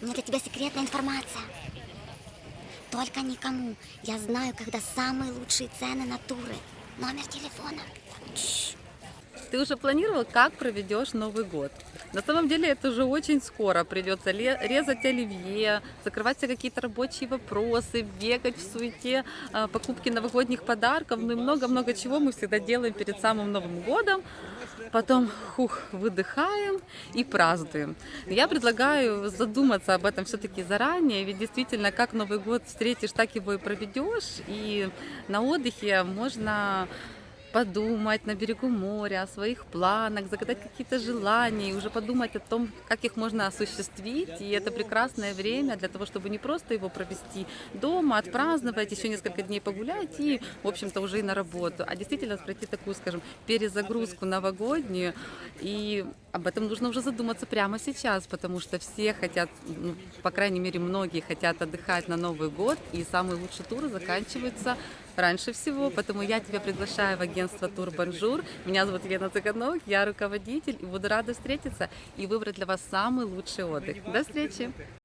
У меня для тебя секретная информация. Только никому. Я знаю, когда самые лучшие цены на туры. Номер телефона. Ты уже планировал, как проведешь Новый год? На самом деле это уже очень скоро. Придется резать оливье, закрывать все какие-то рабочие вопросы, бегать в суете, а, покупки новогодних подарков, ну и много-много чего мы всегда делаем перед самым Новым годом. Потом, хух, выдыхаем и празднуем. Я предлагаю задуматься об этом все-таки заранее, ведь действительно, как Новый год встретишь, так его и проведешь. И на отдыхе можно подумать на берегу моря о своих планах, загадать какие-то желания, и уже подумать о том, как их можно осуществить. И это прекрасное время для того, чтобы не просто его провести дома, отпраздновать, еще несколько дней погулять и, в общем-то, уже и на работу, а действительно пройти такую, скажем, перезагрузку новогоднюю. И об этом нужно уже задуматься прямо сейчас, потому что все хотят, ну, по крайней мере, многие хотят отдыхать на Новый год, и самые лучшие туры заканчиваются раньше всего, поэтому я тебя приглашаю в агентство Тур Бонжур. Меня зовут Елена Цыганок, я руководитель, и буду рада встретиться и выбрать для вас самый лучший отдых. До встречи!